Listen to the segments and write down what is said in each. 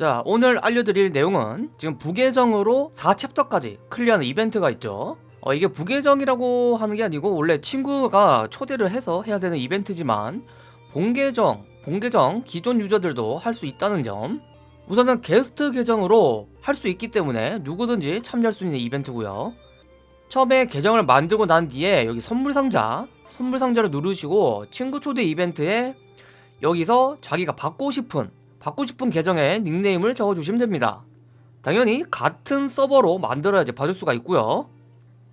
자 오늘 알려드릴 내용은 지금 부계정으로 4챕터까지 클리어하는 이벤트가 있죠. 어, 이게 부계정이라고 하는 게 아니고 원래 친구가 초대를 해서 해야 되는 이벤트지만 본계정, 본계정 기존 유저들도 할 수 있다는 점. 우선은 게스트 계정으로 할 수 있기 때문에 누구든지 참여할 수 있는 이벤트고요. 처음에 계정을 만들고 난 뒤에 여기 선물 상자 선물 상자를 누르시고 친구 초대 이벤트에 여기서 자기가 받고 싶은 받고 싶은 계정에 닉네임을 적어주시면 됩니다. 당연히 같은 서버로 만들어야지 봐줄 수가 있고요.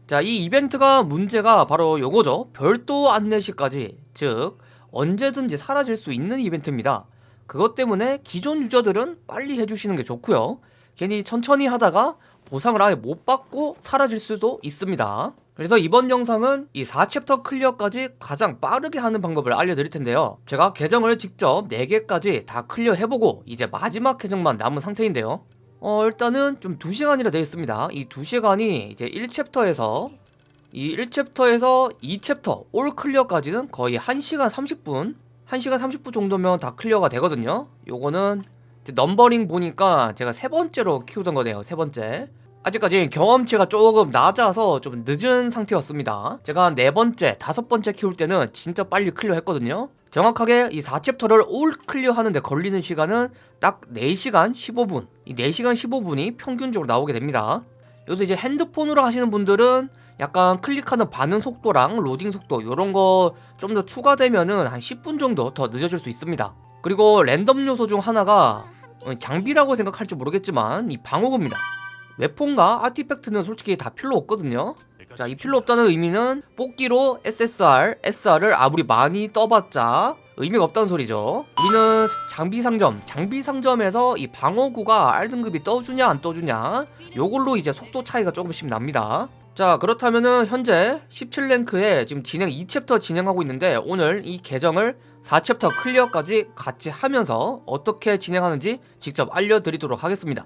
자 이 이벤트가 문제가 바로 요거죠. 별도 안내 시까지 즉 언제든지 사라질 수 있는 이벤트입니다. 그것 때문에 기존 유저들은 빨리 해주시는 게 좋고요. 괜히 천천히 하다가 보상을 아예 못 받고 사라질 수도 있습니다 그래서 이번 영상은 이 4챕터 클리어까지 가장 빠르게 하는 방법을 알려드릴 텐데요. 제가 계정을 직접 4개까지 다 클리어 해보고 이제 마지막 계정만 남은 상태인데요. 어 일단은 좀 2시간이라 되어 있습니다. 이 2시간이 이제 1챕터에서 이 1챕터에서 2챕터 올 클리어까지는 거의 1시간 30분 1시간 30분 정도면 다 클리어가 되거든요. 요거는 넘버링 보니까 제가 세 번째로 키우던 거네요 세 번째 아직까지 경험치가 조금 낮아서 좀 늦은 상태였습니다. 제가 네 번째, 다섯 번째 키울 때는 진짜 빨리 클리어 했거든요. 정확하게 이 4챕터를 올 클리어 하는데 걸리는 시간은 딱 4시간 15분. 이 4시간 15분이 평균적으로 나오게 됩니다. 여기서 이제 핸드폰으로 하시는 분들은 약간 클릭하는 반응 속도랑 로딩 속도 이런 거 좀 더 추가되면은 한 10분 정도 더 늦어질 수 있습니다. 그리고 랜덤 요소 중 하나가 어, 장비라고 생각할지 모르겠지만 이 방어구입니다 웨폰과 아티팩트는 솔직히 다 필요 없거든요. 자 이 필요 없다는 의미는 뽑기로 SSR, SR을 아무리 많이 떠봤자 의미가 없다는 소리죠. 우리는 장비 상점, 장비 상점에서 이 방어구가 R등급이 떠주냐 안 떠주냐 요걸로 이제 속도 차이가 조금씩 납니다. 자 그렇다면은 현재 17랭크에 지금 진행 2챕터 진행하고 있는데 오늘 이 계정을 4챕터 클리어까지 같이 하면서 어떻게 진행하는지 직접 알려드리도록 하겠습니다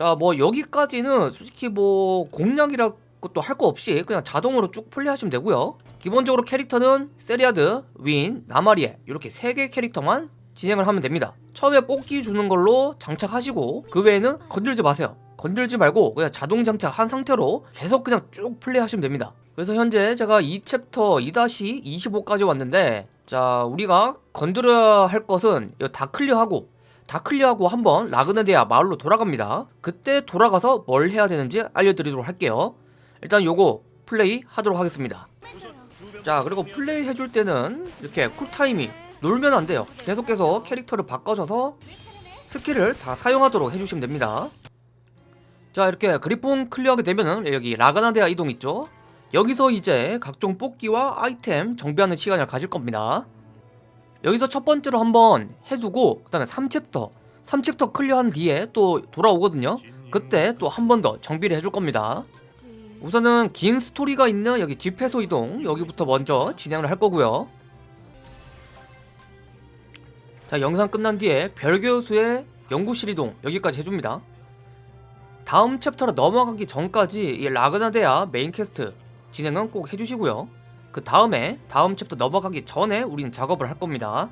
자 뭐 여기까지는 솔직히 뭐 공략이라 것도 할거 없이 그냥 자동으로 쭉 플레이하시면 되고요. 기본적으로 캐릭터는 세리아드, 윈, 나마리에 이렇게 3개 캐릭터만 진행을 하면 됩니다. 처음에 뽑기 주는 걸로 장착하시고 그 외에는 건들지 마세요. 건들지 말고 그냥 자동 장착한 상태로 계속 그냥 쭉 플레이하시면 됩니다. 그래서 현재 제가 2챕터 2-25까지 왔는데 자 우리가 건드려야 할 것은 이거 다 클리어하고 다 클리어하고 한번 라그나데아 마을로 돌아갑니다. 그때 돌아가서 뭘 해야 되는지 알려드리도록 할게요. 일단 요거 플레이 하도록 하겠습니다. 자 그리고 플레이 해줄 때는 이렇게 쿨타임이 놀면 안 돼요. 계속해서 캐릭터를 바꿔줘서 스킬을 다 사용하도록 해주시면 됩니다. 자 이렇게 그리폰 클리어하게 되면은 여기 라그나데아 이동 있죠? 여기서 이제 각종 뽑기와 아이템 정비하는 시간을 가질 겁니다 여기서 첫 번째로 한번 해두고 그 다음에 3챕터 3챕터 클리어한 뒤에 또 돌아오거든요. 그때 또 한 번 더 정비를 해줄 겁니다. 우선은 긴 스토리가 있는 여기 집회소 이동 여기부터 먼저 진행을 할 거고요. 자 영상 끝난 뒤에 별교수의 연구실 이동 여기까지 해줍니다. 다음 챕터로 넘어가기 전까지 이 라그나데아 메인 퀘스트 진행은 꼭 해주시고요 그 다음에 다음 챕터 넘어가기 전에 우리는 작업을 할 겁니다.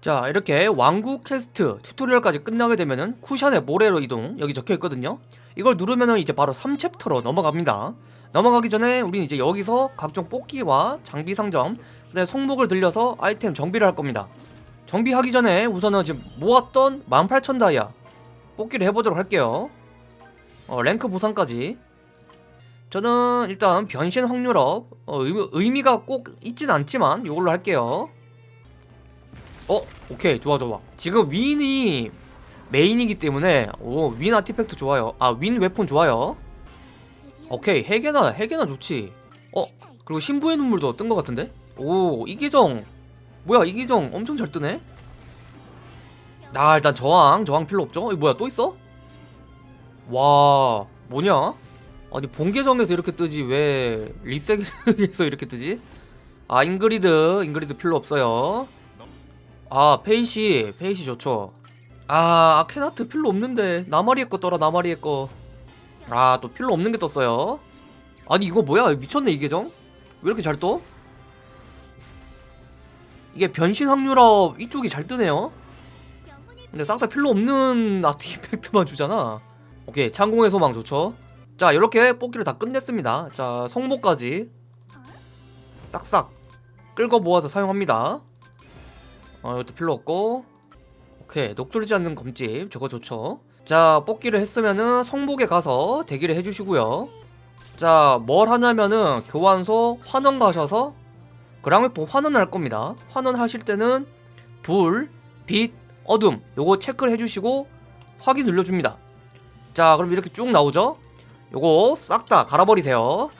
자 이렇게 왕국 quest tutorial까지 끝나게 되면은 쿠션의 모래로 이동 여기 적혀있거든요. 이걸 누르면은 이제 바로 3챕터로 넘어갑니다. 넘어가기 전에 우리는 이제 여기서 각종 뽑기와 장비 상점 그다음에 성목을 들려서 아이템 정비를 할 겁니다. 정비하기 전에 우선은 지금 모았던 18,000 다이아 뽑기를 해보도록 할게요. 어, 랭크 보상까지 저는 일단 변신 확률업 어, 의미, 가꼭 있진 않지만 이걸로 할게요 어? 오케이 좋아 좋아 지금 윈이 메인이기 때문에 오윈 아티팩트 좋아요 아 윈 웨폰 좋아요 오케이 해계나 해계나 좋지 어? 그리고 신부의 눈물도 뜬 것 같은데? 오 이계정 뭐야 이계정 엄청 잘 뜨네 나 일단 저항 저항 필요 없죠? 이 뭐야 또 있어? 와 뭐냐? 아니 본계정에서 이렇게 뜨지? 왜 리셋에서 이렇게 뜨지? 아 잉그리드 잉그리드 필요 없어요. 아 페이시 페이시 좋죠. 아 아케나트 필요 없는데. 나마리에 거 떠라 나마리에 거아 또 필요 없는 게 떴어요. 아니 이거 뭐야? 미쳤네 이 계정? 왜 이렇게 잘 떠? 이게 변신 확률업 이쪽이 잘 뜨네요. 근데 싹 다 필요 없는 아티팩트만 주잖아. 오케이 창공의 소망 좋죠 자 이렇게 뽑기를 다 끝냈습니다. 자 성모까지 싹싹 끌고 모아서 사용합니다. 어 이것도 필요 없고. 오케이 녹슬지 않는 검집. 저거 좋죠? 자 뽑기를 했으면은 성목에 가서 대기를 해주시고요. 자 뭘 하냐면은 교환소 환원 가셔서 그랑웨폰 환원할 겁니다. 환원 하실 때는 불, 빛, 어둠 요거 체크를 해주시고 확인 눌러줍니다. 자 그럼 이렇게 쭉 나오죠 요거 싹 다 갈아버리세요.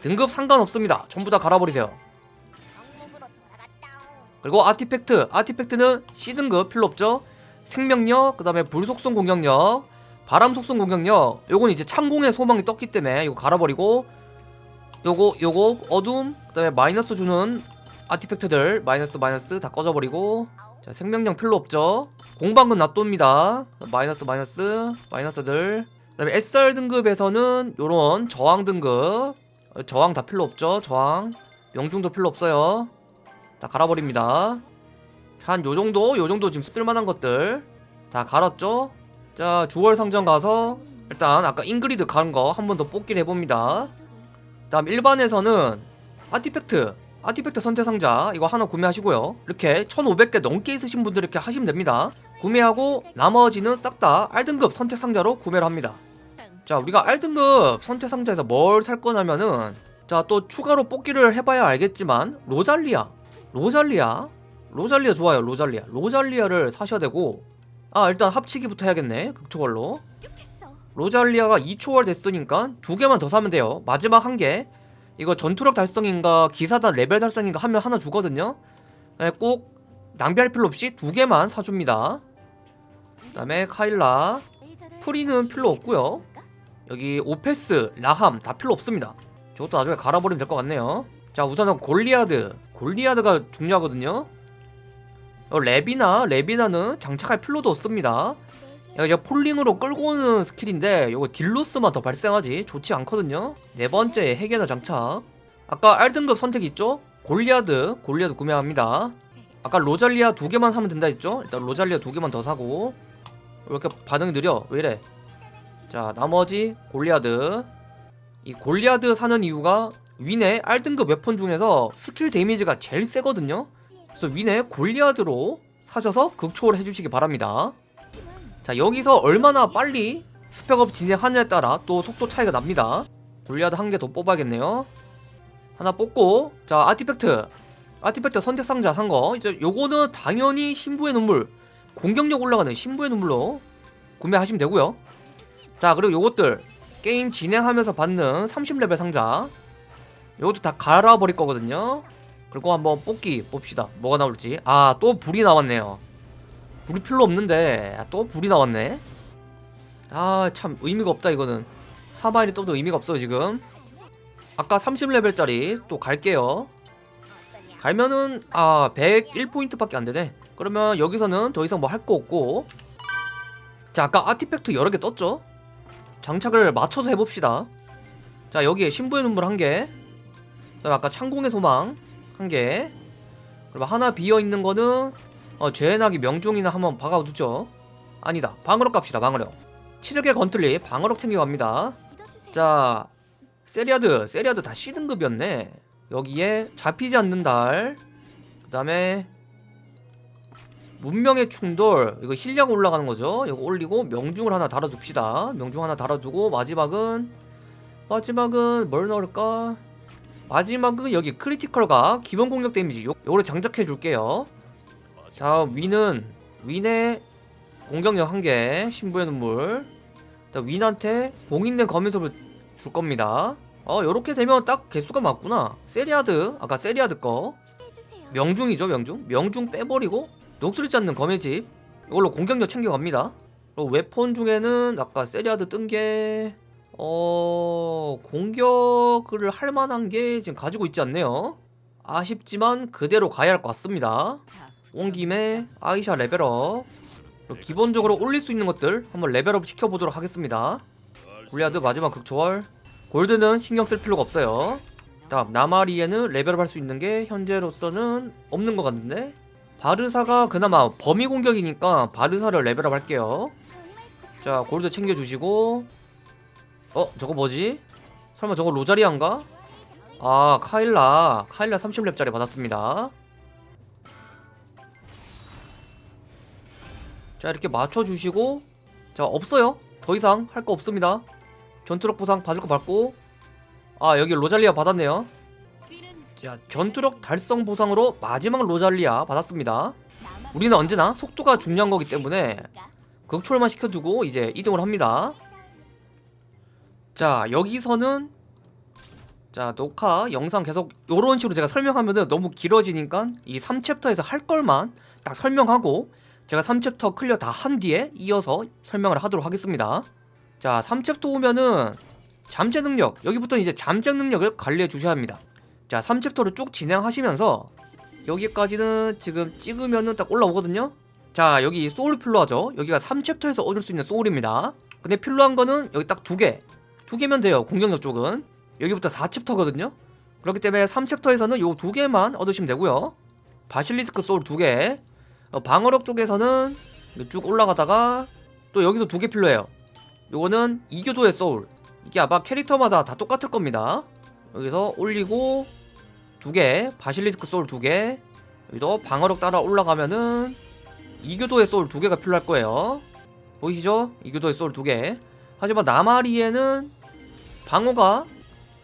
등급 상관없습니다. 전부 다 갈아버리세요. 그리고 아티팩트. 아티팩트는 C등급. 필요 없죠? 생명력 그 다음에 불속성 공격력 바람 속성 공격력. 요건 이제 창공의 소망이 떴기 때문에 이거 갈아버리고 요거 요거 어둠 그 다음에 마이너스 주는 아티팩트들 마이너스 마이너스 다 꺼져버리고 자 생명력 필요 없죠. 공방은 놔둡니다. 마이너스 마이너스 마이너스들. 그 다음에 SR 등급에서는 요런 저항 등급. 어, 저항 다 필요 없죠 저항. 명중도 필요 없어요. 다 갈아버립니다. 한 요정도? 요정도 지금 쓸만한 것들 다 갈았죠? 자 주월 상점 가서 일단 아까 잉그리드 가는 거 한 번 더 뽑기를 해봅니다. 다음 일반에서는 artifact artifact 선택 상자 이거 하나 구매하시고요. 이렇게 1500개 넘게 있으신 분들 이렇게 하시면 됩니다. 구매하고 나머지는 싹 다 R등급 선택 상자로 구매를 합니다. 자 우리가 R등급 선택 상자에서 뭘 살 거냐면은 자 또 추가로 뽑기를 해봐야 알겠지만 로잘리아. 로잘리아. 로잘리아 좋아요 로잘리아. 로잘리아를 사셔야 되고 아 일단 합치기부터 해야겠네 극초월로. 로잘리아가 2초월 됐으니까 두 개만 더 사면 돼요. 마지막 한개 이거 전투력 달성인가 기사단 레벨 달성인가 하면 하나 주거든요. 네, 꼭 낭비할 필요 없이 두 개만 사줍니다. 그 다음에 카일라. 프리는 필요 없고요. 여기 오페스, 라함 다 필요 없습니다. 저것도 나중에 갈아버리면 될 것 같네요. 자 우선은 골리아드. 골리아드가 중요하거든요. 어, 레비나 레비나는 장착할 필요도 없습니다 이거 pulling으로 끌고 오는 스킬인데 이거 deal loss만 더 발생하지. 좋지 않거든요. 네 번째 해계나 장착. 아까 R등급 선택 있죠? 골리아드 골리아드 구매합니다. 아까 로잘리아 두 개만 사면 된다 했죠? 일단 로잘리아 두 개만 더 사고. 왜 이렇게 반응이 느려. 왜 이래? 자 나머지 골리아드. 이 골리아드 사는 이유가 윈의 R등급 weapon 중에서 스킬 damage가 제일 세거든요? 그래서 윈의 골리아드로 사셔서 극초월 해주시기 바랍니다 자 여기서 얼마나 빨리 spec up 진행하느냐에 따라 또 속도 차이가 납니다. 골리아드 한 개 더 뽑아야겠네요. 하나 뽑고 자 artifact. artifact 선택 상자 산 거. 이제 요거는 당연히 신부의 눈물 공격력 올라가는 신부의 눈물로 구매하시면 되고요. 자 그리고 요것들. 게임 진행하면서 받는 30레벨 상자. 요것도 다 갈아버릴 거거든요. 그리고 한번 뽑기 봅시다. 뭐가 나올지. 아 또 불이 나왔네요 불이 필요 없는데. 아, 또 불이 나왔네. 아 참 의미가 없다 이거는. 사마일이 떠도 의미가 없어요 지금. 아까 30레벨짜리 또 갈게요. 갈면은 아 101포인트밖에 안되네. 그러면 여기서는 더 이상 뭐 할 거 없고. 자 아까 아티팩트 여러 개 떴죠? 장착을 맞춰서 해봅시다. 자 여기에 신부의 눈물 한개. 그다음 아까 창공의 소망 한개. 그리고 하나 비어있는 거는 어, 죄나기 명중이나 한번 박아두죠. 아니다 방어력 갑시다 방어력. 치적의 건틀리 방어력 챙겨갑니다. 자 세리아드 세리아드 다 C등급이었네. 여기에 잡히지 않는 달. 그 다음에 문명의 충돌. 이거 힐량 올라가는 거죠. 이거 올리고 명중을 하나 달아둡시다. 명중 하나 달아두고 마지막은 마지막은 뭘 넣을까? 마지막은 여기 critical과 기본 공격 damage. 요, 요거를 장착해 줄게요 자 위는 윈의 공격력 한개 신부의 눈물. 윈한테 봉인된 거미섭을 줄 겁니다. 어 요렇게 되면 딱 개수가 맞구나. 세리아드 아까 세리아드 거. 명중이죠 명중? 명중 빼버리고 녹슬지 않는 검의 집. 이걸로 공격력 챙겨갑니다. 그리고 weapon 중에는 아까 세리아드 뜬 게 어... 공격을 할 만한 게 지금 가지고 있지 않네요. 아쉽지만 그대로 가야 할 것 같습니다 온 김에 아이샤 level up. 기본적으로 올릴 수 있는 것들 한번 level up 시켜보도록 하겠습니다. 골리아드 마지막 극초월. 골드는 신경 쓸 필요가 없어요. 다음 나마리에는 level up 할 수 있는 게 현재로서는 없는 것 같은데? 바르사가 그나마 범위 공격이니까 바르사를 level up 할게요. 자 골드 챙겨주시고. 어 저거 뭐지? 설마 저거 로잘리안가? 아 카일라. 카일라 30렙짜리 받았습니다 자 이렇게 맞춰주시고 자 없어요. 더 이상 할 거 없습니다. 전투력 보상 받을 거 받고. 아 여기 로잘리아 받았네요. 자 전투력 달성 보상으로 마지막 로잘리아 받았습니다. 우리는 언제나 속도가 중요한 거기 때문에 극초월만 시켜두고 이제 이동을 합니다. 자 여기서는 자 녹화 영상 계속 요런 식으로 제가 설명하면은 너무 길어지니까 이 3챕터에서 할 걸만 딱 설명하고 제가 3챕터 clear 다 한 뒤에 이어서 설명을 하도록 하겠습니다. 자 3챕터 오면은 잠재 능력 여기부터 이제 잠재 능력을 관리해 주셔야 합니다. 자 3챕터를 쭉 진행하시면서 여기까지는 지금 찍으면은 딱 올라오거든요. 자 여기 소울 필요하죠. 여기가 3챕터에서 얻을 수 있는 soul입니다. 근데 필요한 거는 여기 딱 두개 두 개면 돼요 공격력 쪽은. 여기부터 4챕터거든요. 그렇기 때문에 3챕터에서는 요 두 개만 얻으시면 되고요. 바실리스크 소울 두개 어, 방어력 쪽에서는 쭉 올라가다가 또 여기서 두 개 필요해요. 요거는 이교도의 소울. 이게 아마 캐릭터마다 다 똑같을 겁니다. 여기서 올리고 두 개 바실리스크 소울 두 개. 여기도 방어력 따라 올라가면은 이교도의 소울 두 개가 필요할 거예요. 보이시죠? 이교도의 소울 두 개. 하지만 나마리에는 방어가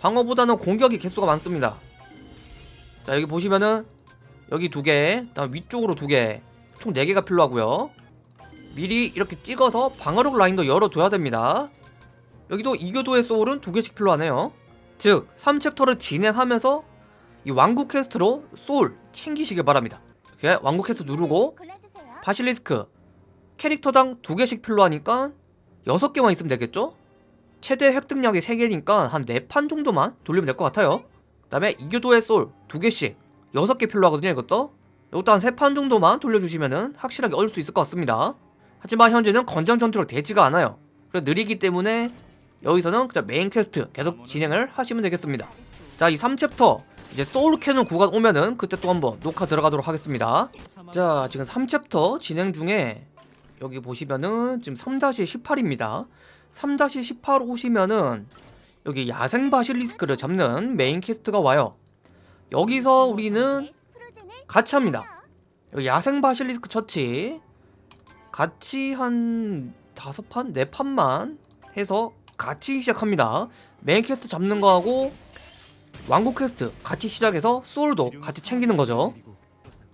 방어보다는 공격이 개수가 많습니다. 자 여기 보시면은 여기 두개 다음 위쪽으로 두개 총 4개가 필요하고요. 미리 이렇게 찍어서 방어력 라인도 열어둬야 됩니다. 여기도 이교도의 소울은 두 개씩 필요하네요. 즉 3챕터를 진행하면서 이 왕국 퀘스트로 소울 챙기시길 바랍니다. 이렇게 왕국 퀘스트 누르고 바실리스크 캐릭터당 두 개씩 필요하니까 6개만 있으면 되겠죠? 최대 획득량이 3개니까 한 4판 정도만 돌리면 될 것 같아요. 그 다음에 이교도의 소울 두 개씩 6개 필요하거든요 이것도 이것도 한 3판 정도만 돌려주시면 확실하게 얻을 수 있을 것 같습니다. 하지만 현재는 권장 전투력 되지가 않아요. 그래서 느리기 때문에 여기서는 그냥 메인 퀘스트 계속 진행을 하시면 되겠습니다. 자 이 3챕터 이제 소울 캐는 구간 오면은 그때 또 한번 녹화 들어가도록 하겠습니다. 자 지금 3챕터 진행 중에 여기 보시면은 지금 3-18입니다. 3-18 오시면은 여기 야생 바실리스크를 잡는 메인 퀘스트가 와요. 여기서 우리는 같이 합니다. 여기 야생 바실리스크 처치. 같이 한 다섯 판? 네 판만 해서 같이 시작합니다. 메인 퀘스트 잡는 거하고 왕국 퀘스트 같이 시작해서 소울도 같이 챙기는 거죠.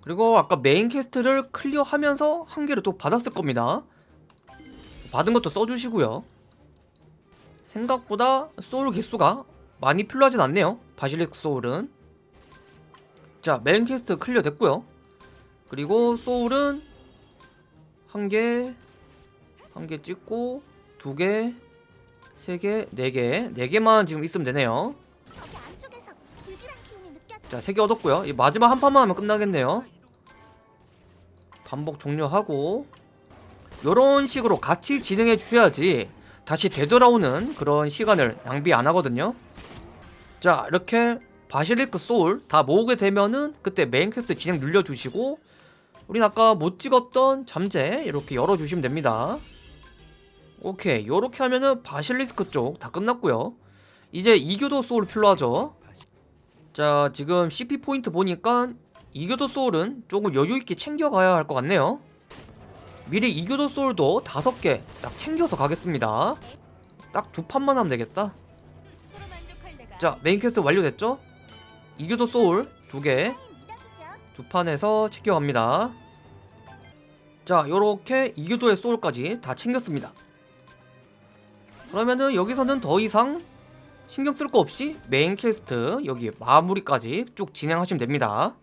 그리고 아까 메인 퀘스트를 클리어하면서 한 개를 또 받았을 겁니다. 받은 것도 써주시고요. 생각보다 소울 개수가 많이 필요하진 않네요. 바실리스크 소울은 자 메인 퀘스트 클리어 됐고요 그리고 소울은 한 개, 한 개 찍고 두 개, 세 개, 네 개, 네 개만 지금 있으면 되네요. 자, 세 개 얻었고요. 이 마지막 한 판만 하면 끝나겠네요. 반복 종료하고 요런 식으로 같이 진행해 주셔야지 다시 되돌아오는 그런 시간을 낭비 안 하거든요. 자, 이렇게 바실리스크 소울 다 모으게 되면은 그때 메인 퀘스트 진행 눌러주시고 우린 아까 못 찍었던 잠재 이렇게 열어주시면 됩니다. 오케이 요렇게 하면은 바실리스크 쪽 다 끝났고요. 이제 이교도 소울 필요하죠? 자 지금 CP 포인트 보니까 이교도 소울은 조금 여유있게 챙겨가야 할 것 같네요. 미리 이교도 소울도 다섯 개 딱 챙겨서 가겠습니다. 딱 두 판만 하면 되겠다. 자 메인 퀘스트 완료됐죠? 이교도 소울 두개 두 판에서 챙겨갑니다. 자 요렇게 이교도의 소울까지 다 챙겼습니다. 그러면은 여기서는 더 이상 신경 쓸 거 없이 메인 퀘스트 여기 마무리까지 쭉 진행하시면 됩니다.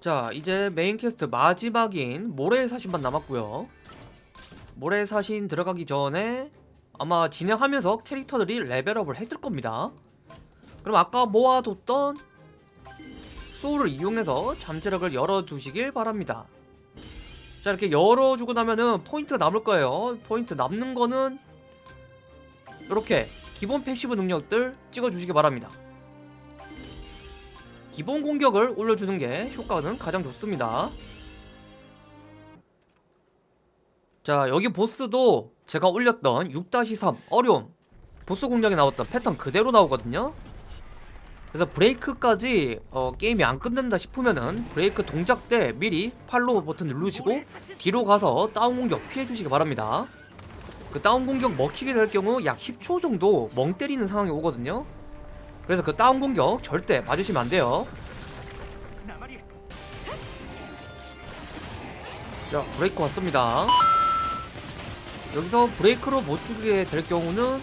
자 이제 메인 퀘스트 마지막인 모래의 사신만 남았고요. 모래의 사신 들어가기 전에 아마 진행하면서 캐릭터들이 레벨업을 했을 겁니다. 그럼 아까 모아뒀던 소울을 이용해서 잠재력을 열어두시길 바랍니다. 자 이렇게 열어주고 나면은 포인트가 남을 거예요. 포인트 남는 거는 이렇게 기본 패시브 능력들 찍어주시기 바랍니다. 기본 공격을 올려주는 게 효과는 가장 좋습니다. 자 여기 보스도 제가 올렸던 6-3 어려움. 보스 공략에 나왔던 패턴 그대로 나오거든요. 그래서 브레이크까지 어, 게임이 안 끝난다 싶으면은 브레이크 동작 때 미리 팔로우 버튼 누르시고 뒤로 가서 다운 공격 피해주시기 바랍니다. 그 다운 공격 먹히게 될 경우 약 10초 정도 멍 때리는 상황이 오거든요. 그래서 그 다운 공격 절대 맞으시면 안 돼요. 자 브레이크 왔습니다. 여기서 브레이크로 못 죽게 될 경우는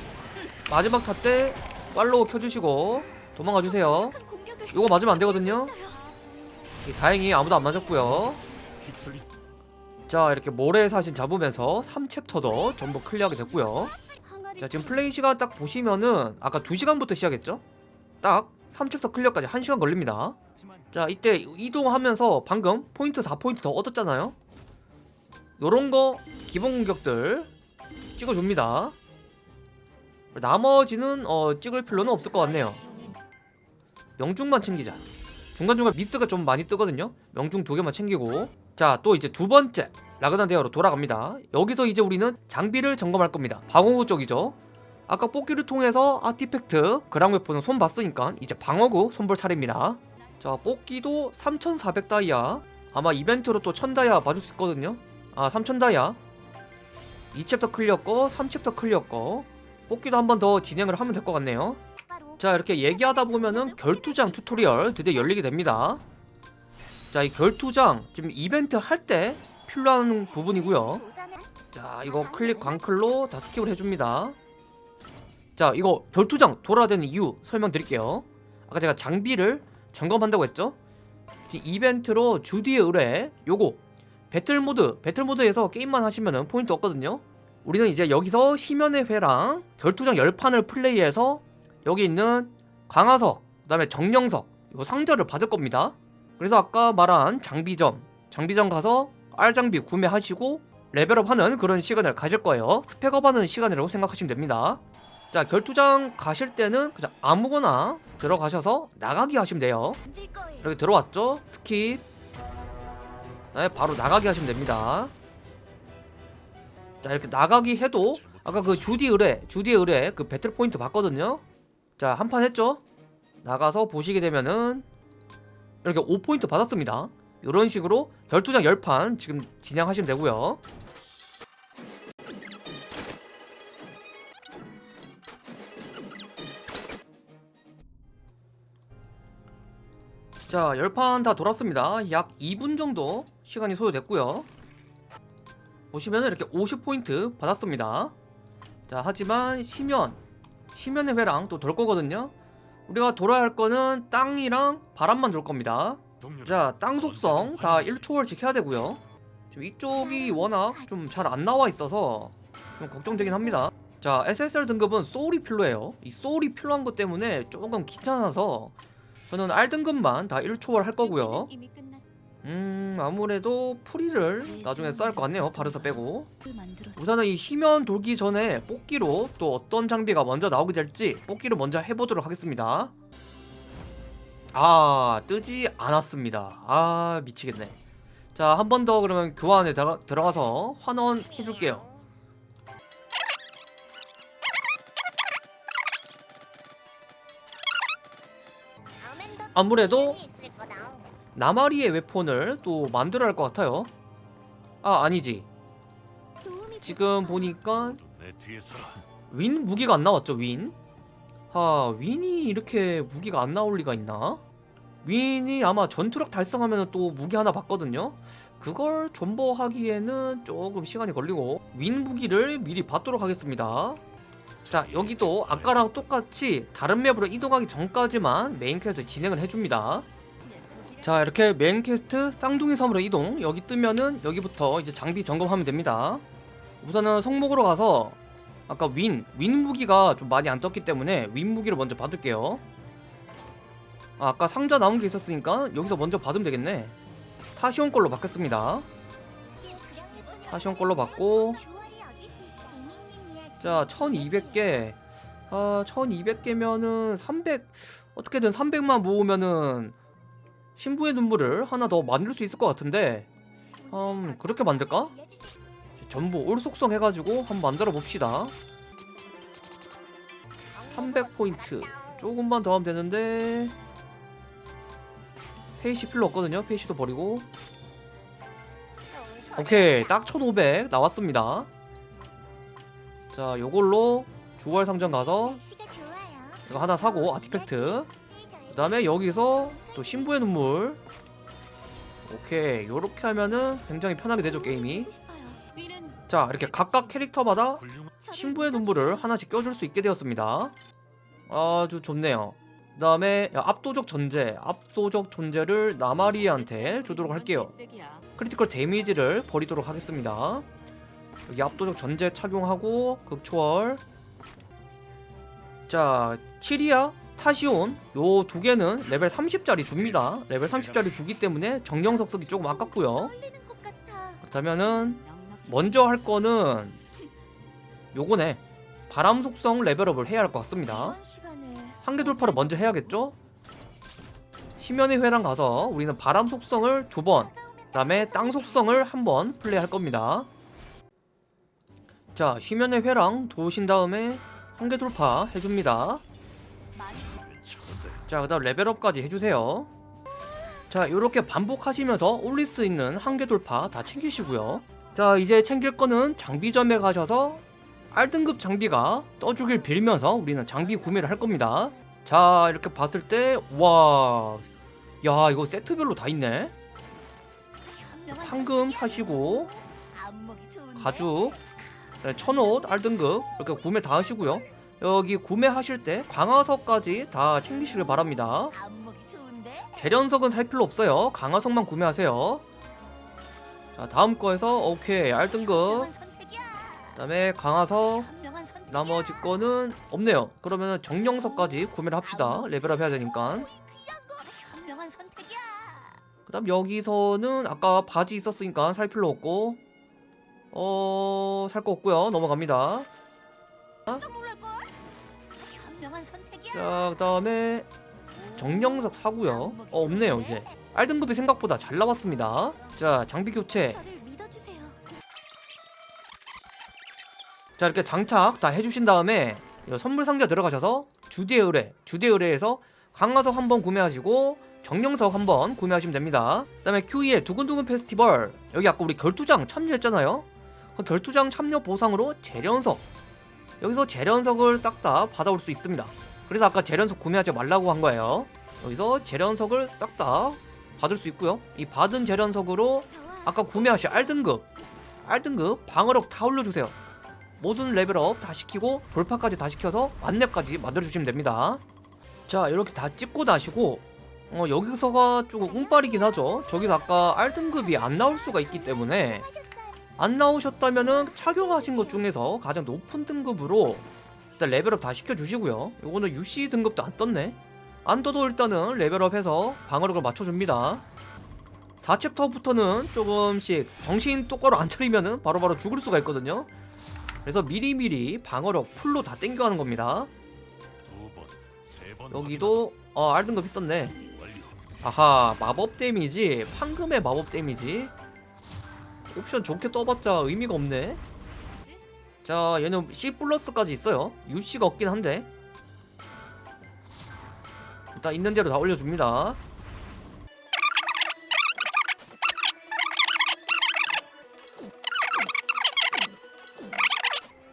마지막 타 때 팔로우 켜주시고 도망가 주세요. 요거 맞으면 안 되거든요. 예, 다행히 아무도 안 맞았고요. 자 이렇게 모래사신 잡으면서 3챕터도 전부 클리어하게 됐고요. 자 지금 플레이 시간 딱 보시면은 아까 2시간부터 시작했죠? 딱 3챕터 클리어까지 1시간 걸립니다. 자 이때 이동하면서 방금 포인트 4포인트 더 얻었잖아요? 요런거 기본 공격들 찍어줍니다. 나머지는 어 찍을 필요는 없을 것 같네요 명중만 챙기자. 중간중간 미스가 좀 많이 뜨거든요. 명중 두 개만 챙기고. 자 또 이제 두 번째 라그난 대화로 돌아갑니다. 여기서 이제 우리는 장비를 점검할 겁니다. 방어구 쪽이죠. 아까 뽑기를 통해서 아티팩트 그랑 웨폰은 손 봤으니까 이제 방어구 손볼 차례입니다. 자 뽑기도 3400 다이아. 아마 이벤트로 또 1000 다이아 받을 수 있거든요. 아 3000 다이아. 2챕터 클리어 거 3챕터 클리어 거. 뽑기도 한 번 더 진행을 하면 될 것 같네요 자 이렇게 얘기하다 보면은 결투장 튜토리얼 드디어 열리게 됩니다. 자 이 결투장 지금 이벤트 할 때 필요한 부분이고요. 자 이거 클릭 광클로 다 스킵을 해줍니다. 자 이거 결투장 돌아야 되는 이유 설명드릴게요. 아까 제가 장비를 점검한다고 했죠? 이벤트로 주디의 의뢰 요거. 배틀모드 배틀모드에서 게임만 하시면은 포인트 얻거든요. 우리는 이제 여기서 심연의 회랑 결투장 열판을 플레이해서 여기 있는 강화석 그 다음에 정령석 이거 상자를 받을 겁니다. 그래서 아까 말한 장비점 장비점 가서 R장비 구매하시고 level up하는 그런 시간을 가질 거예요. spec up하는 시간이라고 생각하시면 됩니다. 자 결투장 가실 때는 그냥 아무거나 들어가셔서 나가기 하시면 돼요. 이렇게 들어왔죠? skip. 네, 바로 나가기 하시면 됩니다. 자 이렇게 나가기 해도 아까 그 주디 의뢰 주디 의뢰 그 배틀 포인트 봤거든요 자 한 판 했죠? 나가서 보시게 되면은 이렇게 5포인트 받았습니다. 이런 식으로 결투장 10판 지금 진행하시면 되고요. 자 10판 다 돌았습니다. 약 2분 정도 시간이 소요됐고요. 보시면은 이렇게 50포인트 받았습니다. 자 하지만 심연 심연의 회랑 또 돌 거거든요. 우리가 돌아야 할 거는 땅이랑 바람만 돌 겁니다. 자 땅 속성 다 1초월씩 해야 되고요. 지금 이쪽이 워낙 좀 잘 안 나와 있어서 좀 걱정되긴 합니다. 자 SSR 등급은 소울이 필요해요. 이 소울이 필요한 것 때문에 조금 귀찮아서 저는 R 등급만 다 1초월 할 거고요 음 아무래도 프리를 나중에 써야 할 것 같네요. 바르사 빼고. 우선은 이 심연 돌기 전에 뽑기로 또 어떤 장비가 먼저 나오게 될지 뽑기를 먼저 해보도록 하겠습니다. 아 뜨지 않았습니다. 아 미치겠네. 자 한 번 더 그러면 교환에 들어, 들어가서 환원 해줄게요. 아무래도 나마리의 웨폰을 또 만들어야 할 것 같아요. 아 아니지. 지금 보니까 윈 무기가 안 나왔죠 윈? 하 윈이 이렇게 무기가 안 나올 리가 있나? 윈이 아마 전투력 달성하면 또 무기 하나 받거든요. 그걸 존버하기에는 조금 시간이 걸리고 윈 무기를 미리 받도록 하겠습니다. 자 여기도 아까랑 똑같이 다른 map으로 이동하기 전까지만 main quest 진행을 해줍니다 자 이렇게 퀘스트 쌍둥이 섬으로 이동. 여기 뜨면은 여기부터 이제 장비 점검하면 됩니다. 우선은 성목으로 가서 아까 윈, 윈 무기가 좀 많이 안 떴기 때문에 윈 무기를 먼저 받을게요. 아, 아까 상자 남은 게 있었으니까 여기서 먼저 받으면 되겠네. 타시온 걸로 받겠습니다. 타시온 걸로 받고. 자 1200개. 아 1200개면은 300 어떻게든 300만 모으면은 신부의 눈물을 하나 더 만들 수 있을 것 같은데 음 그렇게 만들까? 전부 올 속성 해가지고 한번 만들어 봅시다. 300포인트. 조금만 더 하면 되는데. 페이시 필요 없거든요. 페이시도 버리고. 오케이. 딱 1500 나왔습니다. 자 요걸로 주월 상점 가서 이거 하나 사고 아티팩트 그 다음에 여기서 또 신부의 눈물. 오케이. 요렇게 하면은 굉장히 편하게 되죠 게임이. 자 이렇게 각각 캐릭터마다 신부의 눈물을 하나씩 껴줄 수 있게 되었습니다. 아주 좋네요. 그 다음에 압도적 전제 압도적 존재를 나마리한테 주도록 할게요. critical damage를 버리도록 하겠습니다. 여기 압도적 존재 착용하고 극초월. 자 키리아 타시온 요 두 개는 레벨 30짜리 줍니다 레벨 30짜리 주기 때문에 정령석 쓰기 조금 아깝고요 그렇다면은 먼저 할 거는 요거네 바람 속성 레벨업을 해야 할 것 같습니다 한계 돌파를 먼저 해야겠죠? 심연의 회랑 가서 우리는 바람 속성을 두 번, 그 다음에 땅 속성을 한 번 플레이할 겁니다. 자, 심연의 회랑 도우신 다음에 한계 돌파 해줍니다. 자, 그 다음 레벨업까지 해주세요. 자, 이렇게 반복하시면서 올릴 수 있는 한계 돌파 다 챙기시고요. 자, 이제 챙길 거는 장비점에 가셔서 R등급 장비가 떠주길 빌면서 우리는 장비 구매를 할 겁니다. 자, 이렇게 봤을 때, 와, 야, 이거 세트별로 다 있네. 황금 사시고, 가죽, 네, 천옷, R등급, 이렇게 구매 다 하시고요. 여기 구매하실 때 강화석까지 다 챙기시길 바랍니다. 재련석은 살 필요 없어요. 강화석만 구매하세요. 자, 다음 거에서, 오케이, R등급, 그 다음에 강화석, 나머지 거는 없네요. 그러면 정령석까지 구매를 합시다. 레벨업 해야 되니까. 그 다음 여기서는 아까 바지 있었으니까 살 필요 없고 어... 살 거 없고요. 넘어갑니다. 자, 그다음에 정령석 사고요. 어, 없네요, 이제. R등급이 생각보다 잘 나왔습니다. 자, 장비 교체. 자 이렇게 장착 다 해주신 다음에 선물 상자 들어가셔서 주디의 의뢰 주디의 의뢰에서 강화석 한번 구매하시고 정령석 한번 구매하시면 됩니다 그 다음에 Q2의 두근두근 페스티벌 여기 아까 우리 결투장 참여했잖아요 그 결투장 참여 보상으로 재련석 여기서 재련석을 싹 다 받아올 수 있습니다 그래서 아까 재련석 구매하지 말라고 한 거예요. 여기서 재련석을 싹 다 받을 수 있고요. 이 받은 재련석으로 아까 구매하신 R등급 R등급 방어력 다 올려주세요. 모든 레벨업 다 시키고 돌파까지 다 시켜서 만렙까지 만들어주시면 됩니다. 자 이렇게 다 찍고 나시고 어, 여기서가 조금 운빨이긴 하죠. 저기서 아까 R등급이 안 나올 수가 있기 때문에 안 나오셨다면 은 착용하신 것 중에서 가장 높은 등급으로 일단 level up 다 시켜주시고요. 요거는 UC 등급도 안 떴네. 안 떠도 일단은 level up해서 방어력을 맞춰줍니다. 4챕터부터는 조금씩 정신 똑바로 안 차리면은 바로바로 죽을 수가 있거든요. 그래서 미리미리 방어력 풀로 다 땡겨가는 겁니다. 여기도 어 R등급 있었네. 아하 마법 damage. 황금의 마법 damage. 옵션 좋게 떠봤자 의미가 없네 자 얘는 C 플러스까지 있어요 UC가 없긴 한데 일단 있는 대로 다 올려줍니다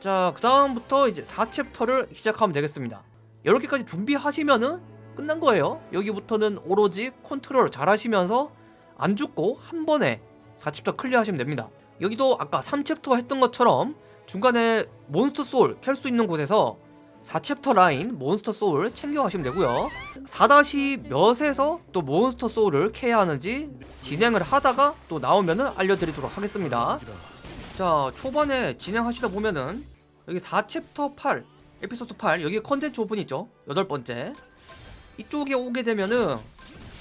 자, 그 다음부터 이제 4챕터를 시작하면 되겠습니다. 이렇게까지 준비하시면은 끝난 거예요. 여기부터는 오로지 컨트롤 잘 하시면서 안 죽고 한 번에 4챕터 클리어하시면 됩니다. 여기도 아까 3챕터 했던 것처럼 중간에 monster soul 캘 수 있는 곳에서 4챕터 라인 monster soul 챙겨가시면 되고요. 4- 몇에서 또 monster soul을 캐야 하는지 진행을 하다가 또 나오면 은 알려드리도록 하겠습니다. 자 초반에 진행하시다 보면은 여기 4챕터 8 에피소드 8 여기 컨텐츠 오픈 있죠? 여덟 번째. 이쪽에 오게 되면은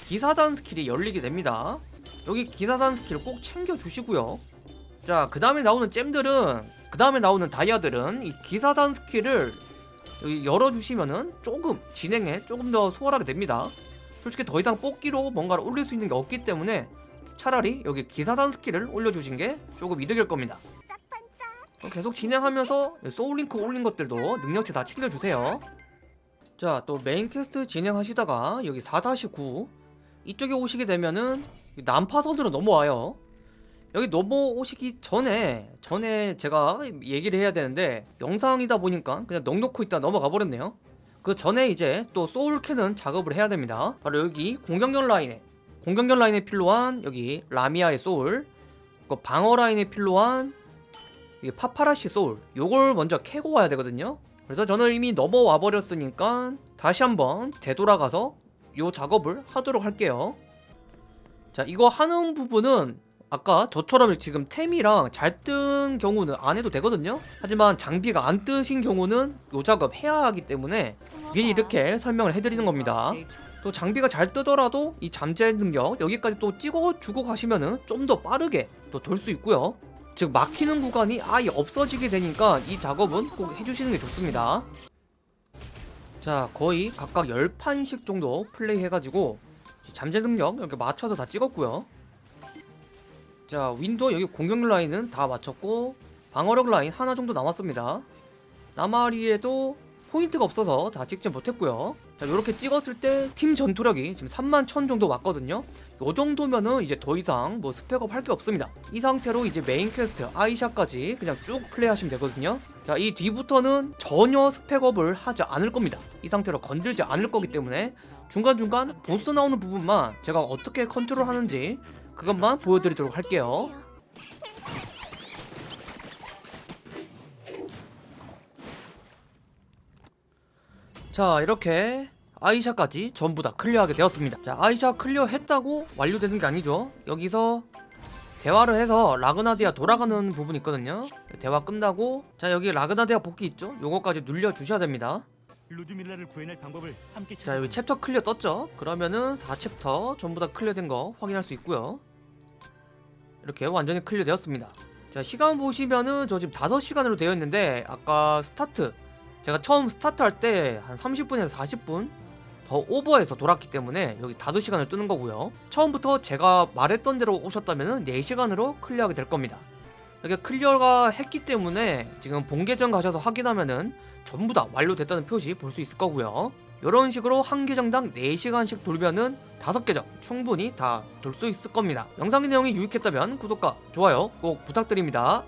기사단 스킬이 열리게 됩니다. 여기 기사단 스킬 꼭 챙겨주시고요. 자 그 다음에 나오는 gem들은 그 다음에 나오는 다이아들은 이 기사단 스킬을 열어주시면은 조금 진행에 조금 더 수월하게 됩니다. 솔직히 더 이상 뽑기로 뭔가를 올릴 수 있는 게 없기 때문에 차라리 여기 기사단 스킬을 올려주신 게 조금 이득일 겁니다. 어, 계속 진행하면서 soul link 올린 것들도 능력치 다 챙겨주세요. 자 또 main quest 진행하시다가 여기 4-9 이쪽에 오시게 되면은 난파선으로 넘어와요 여기 넘어오시기 전에 전에 제가 얘기를 해야 되는데 영상이다 보니까 그냥 넋 놓고 있다 넘어가 버렸네요. 그 전에 이제 또 소울 캐는 작업을 해야 됩니다. 바로 여기 공격력 라인에 공격력 라인에 필요한 여기 라미아의 소울 그 방어 라인에 필요한 이게 파파라시 소울 요걸 먼저 캐고 와야 되거든요. 그래서 저는 이미 넘어와 버렸으니까 다시 한번 되돌아가서 요 작업을 하도록 할게요. 자 이거 하는 부분은 아까 저처럼 지금 템이랑 잘 뜬 경우는 안 해도 되거든요. 하지만 장비가 안 뜨신 경우는 요 작업 해야 하기 때문에 미리 이렇게 설명을 해드리는 겁니다. 또 장비가 잘 뜨더라도 이 잠재 능력 여기까지 또 찍어주고 가시면은 좀 더 빠르게 또 돌 수 있고요. 즉 막히는 구간이 아예 없어지게 되니까 이 작업은 꼭 해주시는 게 좋습니다. 자 거의 각각 10판씩 정도 플레이 해가지고 잠재 능력 이렇게 맞춰서 다 찍었고요 자 윈도 여기 공격 라인은 다 맞췄고 방어력 라인 하나 정도 남았습니다. 나마리에도 포인트가 없어서 다 찍지 못했고요. 자 이렇게 찍었을 때 팀 전투력이 지금 3만 1000 정도 왔거든요. 요 정도면은 이제 더 이상 뭐 spec up 할 게 없습니다. 이 상태로 이제 main quest 아이샤까지 그냥 쭉 플레이하시면 되거든요. 자 이 뒤부터는 전혀 spec up을 하지 않을 겁니다. 이 상태로 건들지 않을 거기 때문에 중간중간 보스 나오는 부분만 제가 어떻게 컨트롤 하는지 그것만 보여드리도록 할게요. 자 이렇게 아이샤까지 전부 다 클리어하게 되었습니다. 자 아이샤 클리어 했다고 완료되는 게 아니죠? 여기서 대화를 해서 라그나디아 돌아가는 부분이 있거든요. 대화 끝나고 자 여기 라그나디아 복귀 있죠? 요거까지 눌려 주셔야 됩니다 루드밀라를 구해낼 방법을 함께 자 여기 챕터 클리어 떴죠? 그러면은 4챕터 전부 다 클리어된 거 확인할 수 있고요. 이렇게 완전히 클리어 되었습니다. 자 시간 보시면은 저 지금 5시간으로 되어 있는데 아까 스타트 제가 처음 스타트 할 때 한 30분에서 40분 더 오버해서 돌았기 때문에 여기 5시간을 뜨는 거고요. 처음부터 제가 말했던 대로 오셨다면 4시간으로 클리어하게 될 겁니다. 이게 클리어가 했기 때문에 지금 본계정 가셔서 확인하면은 전부 다 완료됐다는 표시 볼 수 있을 거고요. 이런 식으로 한 계정당 4시간씩 돌면은 5계정 충분히 다 돌 수 있을 겁니다. 영상의 내용이 유익했다면 구독과 좋아요 꼭 부탁드립니다